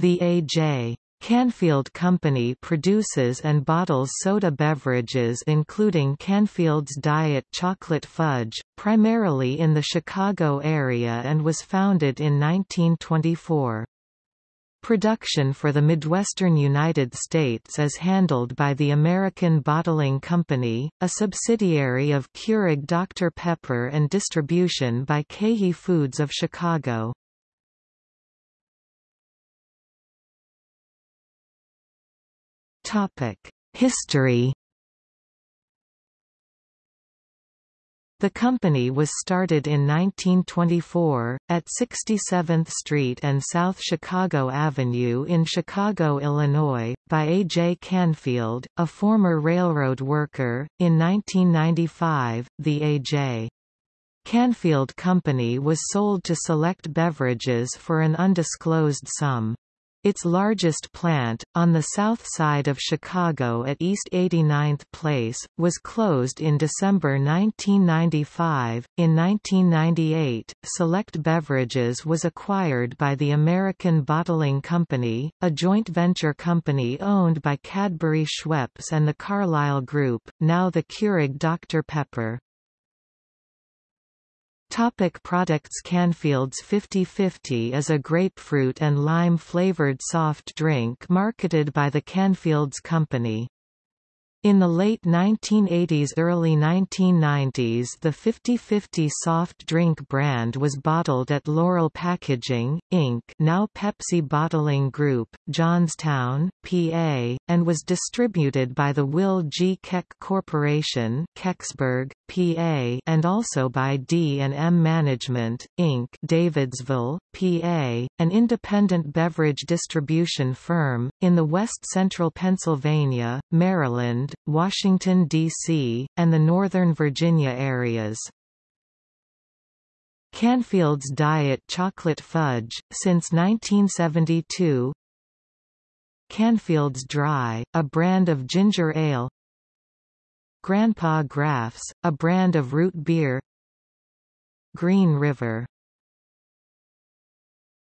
The A.J. Canfield Company produces and bottles soda beverages including Canfield's Diet Chocolate Fudge, primarily in the Chicago area and was founded in 1924. Production for the Midwestern United States is handled by the American Bottling Company, a subsidiary of Keurig Dr Pepper and distribution by KeHE Foods of Chicago. History The company was started in 1924, at 67th Street and South Chicago Avenue in Chicago, Illinois, by A. J. Canfield, a former railroad worker. In 1995, the A. J. Canfield Company was sold to Select Beverages for an undisclosed sum. Its largest plant, on the south side of Chicago at East 89th Place, was closed in December 1995. In 1998, Select Beverages was acquired by the American Bottling Company, a joint venture company owned by Cadbury Schweppes and the Carlyle Group, now the Keurig Dr Pepper. Topic products Canfield's 50-50 is a grapefruit and lime-flavored soft drink marketed by the Canfields Company. In the late 1980s–early 1990s the 50-50 soft drink brand was bottled at Laurel Packaging, Inc. now Pepsi Bottling Group, Johnstown, PA, and was distributed by the Will G. Keck Corporation Kecksburg, PA and also by D&M Management, Inc. Davidsville, PA, an independent beverage distribution firm, in the west-central Pennsylvania, Maryland, Washington, D.C., and the Northern Virginia areas. Canfield's Diet Chocolate Fudge, since 1972 Canfield's Dry, a brand of ginger ale Grandpa Graff's, a brand of root beer Green River